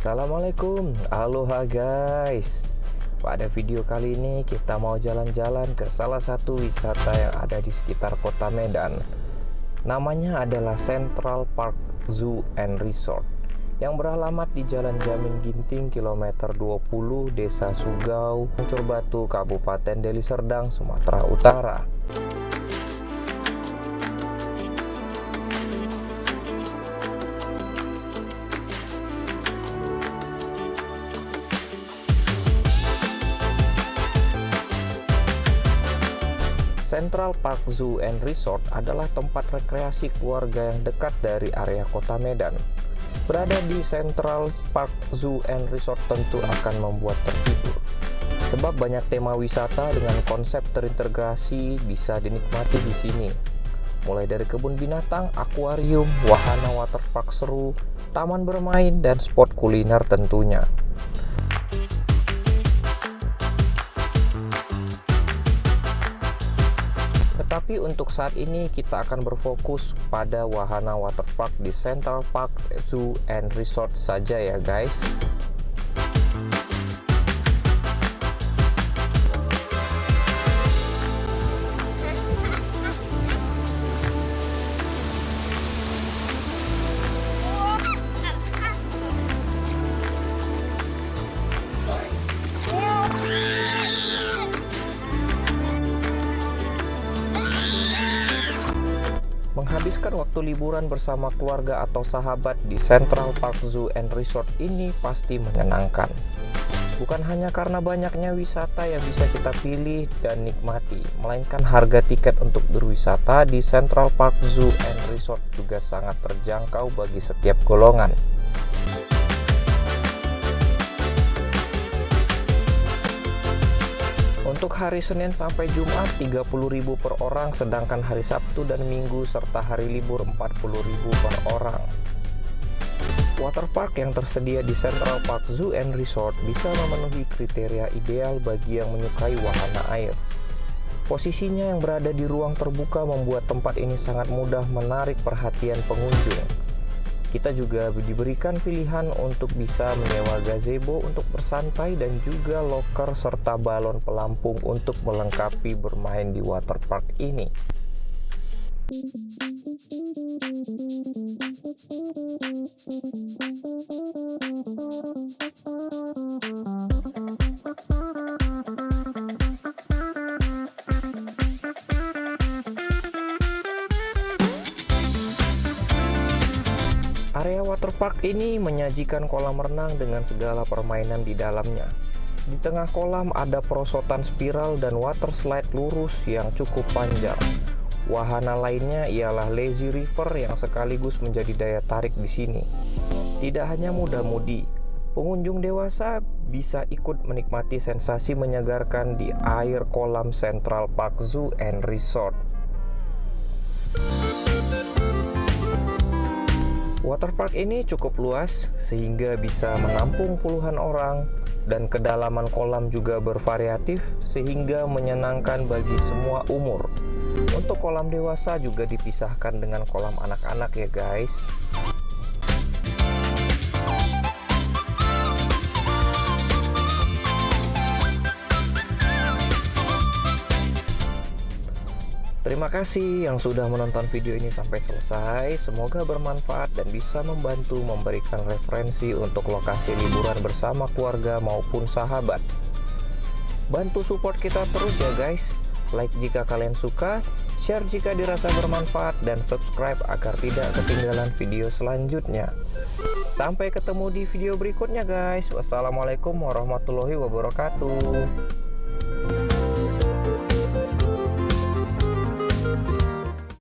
Assalamualaikum. Aloha guys. Pada video kali ini kita mau jalan-jalan ke salah satu wisata yang ada di sekitar kota Medan. Namanya adalah Central Park Zoo and Resort yang beralamat di Jalan Jamin Ginting kilometer 20 Desa Sugau, Puncur Batu, Kabupaten Deli Serdang, Sumatera Utara. Central Park Zoo and Resort adalah tempat rekreasi keluarga yang dekat dari area kota Medan. Berada di Central Park Zoo and Resort tentu akan membuat terhibur. Sebab banyak tema wisata dengan konsep terintegrasi bisa dinikmati di sini. Mulai dari kebun binatang, akuarium, wahana waterpark seru, taman bermain, dan spot kuliner tentunya. Tetapi untuk saat ini kita akan berfokus pada wahana waterpark di Central Park Zoo and Resort saja ya guys. Menghabiskan waktu liburan bersama keluarga atau sahabat di Central Park Zoo and Resort ini pasti menyenangkan. Bukan hanya karena banyaknya wisata yang bisa kita pilih dan nikmati, melainkan harga tiket untuk berwisata di Central Park Zoo and Resort juga sangat terjangkau bagi setiap golongan. Untuk hari Senin sampai Jumat 30.000 per orang sedangkan hari Sabtu dan Minggu serta hari libur 40.000 per orang. Waterpark yang tersedia di Central Park Zoo and Resort bisa memenuhi kriteria ideal bagi yang menyukai wahana air. Posisinya yang berada di ruang terbuka membuat tempat ini sangat mudah menarik perhatian pengunjung. Kita juga diberikan pilihan untuk bisa menyewa gazebo untuk bersantai dan juga loker serta balon pelampung untuk melengkapi bermain di waterpark ini. Waterpark ini menyajikan kolam renang dengan segala permainan di dalamnya. Di tengah kolam ada perosotan spiral dan water slide lurus yang cukup panjang. Wahana lainnya ialah lazy river yang sekaligus menjadi daya tarik di sini. Tidak hanya muda-mudi, pengunjung dewasa bisa ikut menikmati sensasi menyegarkan di air kolam Central Park Zoo and Resort. Waterpark ini cukup luas sehingga bisa menampung puluhan orang dan kedalaman kolam juga bervariatif sehingga menyenangkan bagi semua umur. Untuk kolam dewasa juga dipisahkan dengan kolam anak-anak ya guys. Terima kasih yang sudah menonton video ini sampai selesai. Semoga bermanfaat dan bisa membantu memberikan referensi untuk lokasi liburan bersama keluarga maupun sahabat. Bantu support kita terus ya guys. Like jika kalian suka, share jika dirasa bermanfaat, dan subscribe agar tidak ketinggalan video selanjutnya. Sampai ketemu di video berikutnya guys. Wassalamualaikum warahmatullahi wabarakatuh.